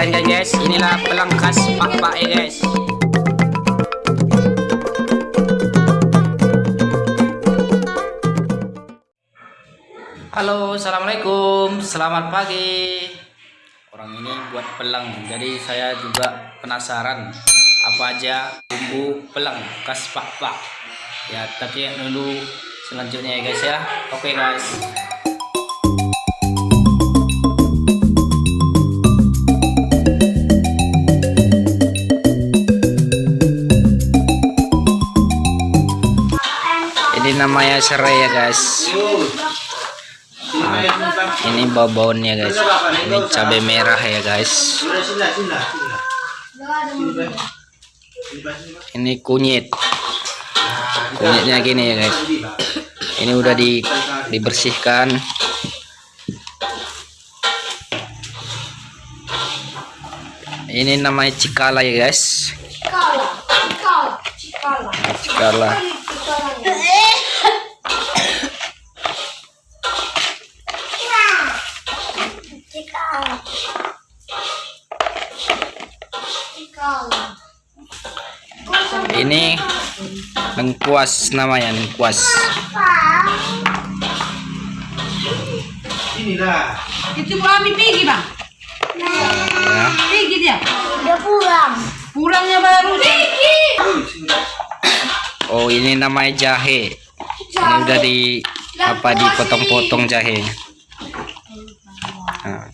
keren kan guys. Inilah pelang khas pak pak ya guys. Halo assalamualaikum. Selamat pagi. Orang ini buat pelang. Jadi saya juga penasaran apa aja bumbu pelang khas pak pak ya tapi dulu selanjutnya ya guys ya. Oke guys ini namanya serai ya guys. Nah, ini bawonnya guys. Ini cabai merah ya guys. Ini kunyit. Kunyitnya gini ya guys. Ini udah di dibersihkan. Ini namanya cikala ya guys. Cikala, cikala, cikala. cikala. Cikala. Cikala. Ini lengkuas namanya lengkuas Inilah. Itu kami pergi bang, ya. pergi dia. Udah pulang. Pulangnya baru. Pergi. oh ini namanya jahe ini udah di apa dipotong-potong jahe nah,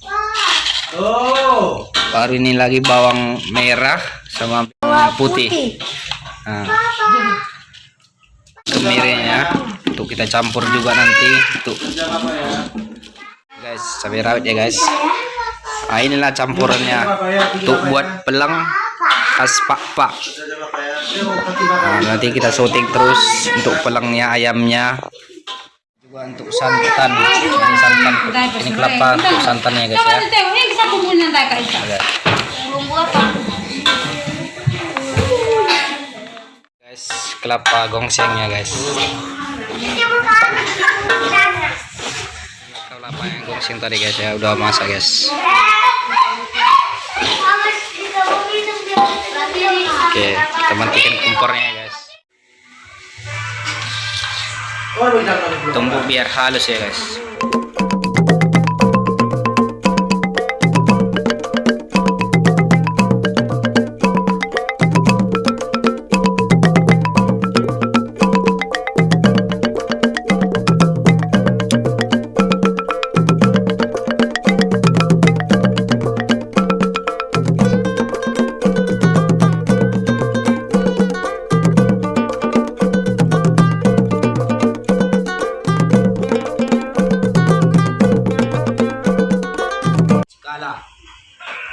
Oh. Baru ini lagi bawang merah sama bawang putih. Nah, kemirinya untuk kita campur juga nanti. Untuk guys cabai rawit ya guys. Nah inilah campurannya. Untuk buat pelang khas pak pak. Nah, nanti kita syuting terus untuk pelangnya ayamnya. Juga untuk santan. Ini santan. Ini kelapa untuk santannya guys ya kumpulnya tak kak Isa. Bumbu apa? guys kelapa gongsengnya guys kelapa yang gongseng tadi guys ya udah masak guys oke kita matikan kompornya ya guys tumbuk biar halus ya guys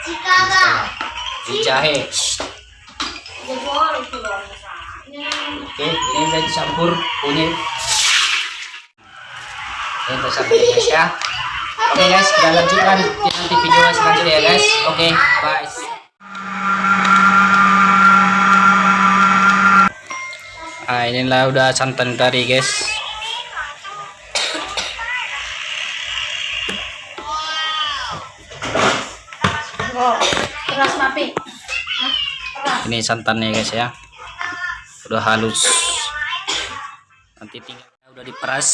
Ini jahe Oke, ini udah dicampur kunyit. Ini udah sampai guys ya. Oke guys, kita lanjutkan di nanti video selanjutnya ya guys. Oke, bye. Ah, inilah udah santan tadi guys. Ini santannya guys ya. Udah halus. Nanti tinggal udah diperas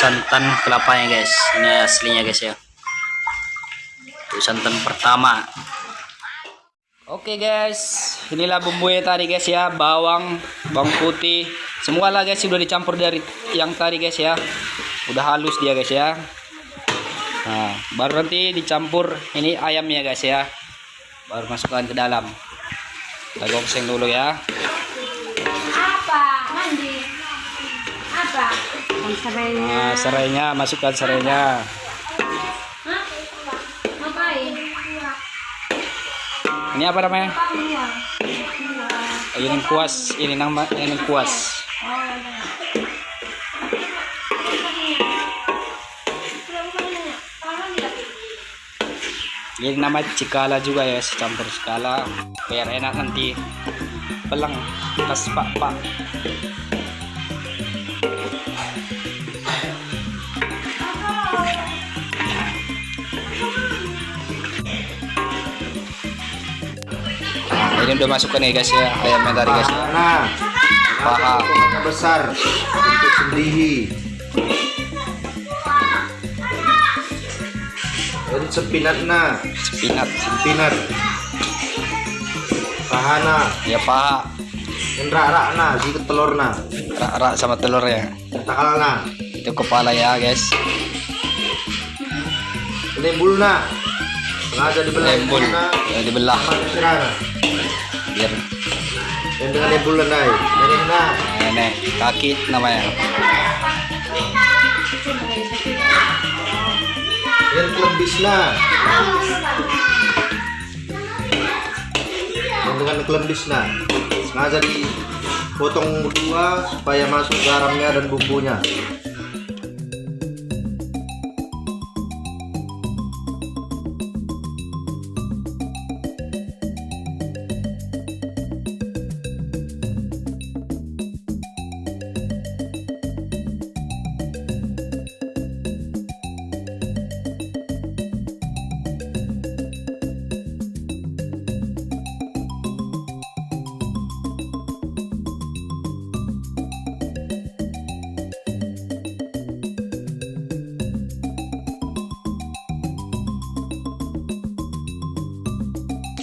santan kelapanya guys. Ini aslinya guys ya. Itu santan pertama. Oke guys, inilah bumbunya tadi guys ya, bawang, bawang putih, semua lah guys sudah dicampur dari yang tadi guys ya, udah halus dia guys ya. Nah, baru nanti dicampur ini ayamnya guys ya, baru masukkan ke dalam. Gongseng dulu ya. Apa? Mandi. Apa? Ang niya. Nah, serainya masukkan serainya. Ini apa namanya? Ini kuas, ini nama ini kuas. Ini nama cikala juga ya, campur cikala biar enak nanti pelang pas pak pak. ini udah masukkan ya guys ya ayamnya tadi guys ya Nah, paha besar untuk sembelih. Sepinat. Nah, spinat sepinat. Pahana, ya paha rak nah, sikit telur nah, rak-rak sama telurnya takal nah, itu kepala ya guys. Lembul nah. Sengaja dibelah. Lembul. Ya dibelah. Biar Dan dengan lembul ini nah. ini kaki namanya Kelembis nah. Dan dengan kelembis nah. Sengaja dipotong dua supaya masuk garamnya dan bumbunya.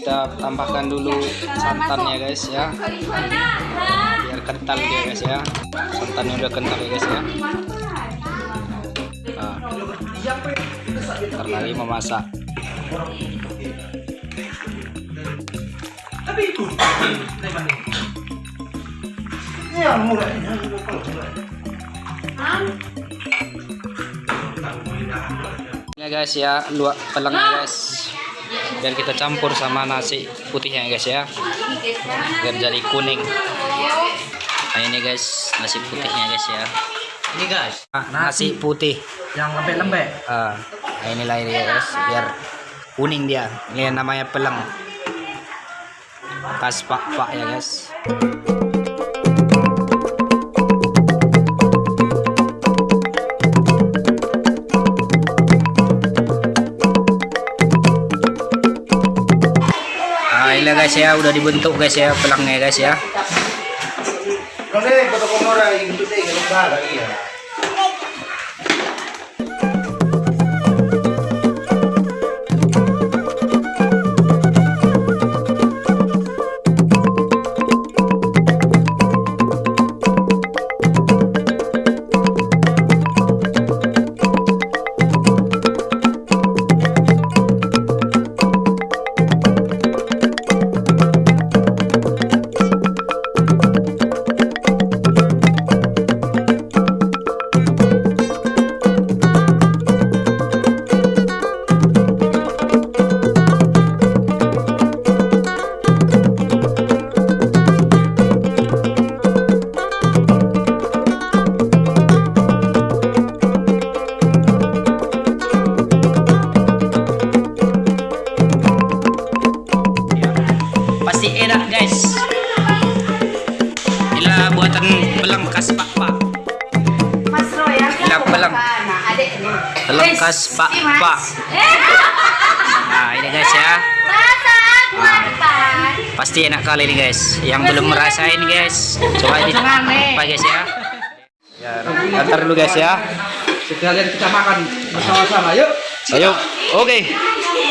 Kita tambahkan dulu santannya guys ya. Biar kental dia guys ya. Santannya udah kental ya guys ya. Nah, ntar lagi memasak ya guys ya. Luak pelengnya guys biar kita campur sama nasi putihnya guys ya. Biar jadi kuning. Nah ini guys nasi putihnya guys ya. Ini guys, Ah, nasi putih. yang lembek-lembek. ah nah inilah ini guys biar kuning dia. Ini namanya peleng. Khas pak pak ya guys guys ya udah dibentuk guys ya pelangnya guys ya. Enak guys. Inilah buatan belang khas pak pak. Mas Roy, yang Ilang belang. Nah. Belang khas pak pak. Nah ini guys ya. Masak, Ah. makan. Pasti enak kali nih guys. Yang belum merasain guys, coba di apa guys ya. Ya, antar dulu guys ya. Sekalian kita makan bersama-sama, yuk. Ayo, oke. Ini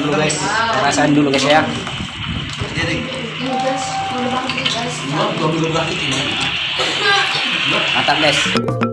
Makan dulu guys, rasain dulu guys ya. Mantap guys.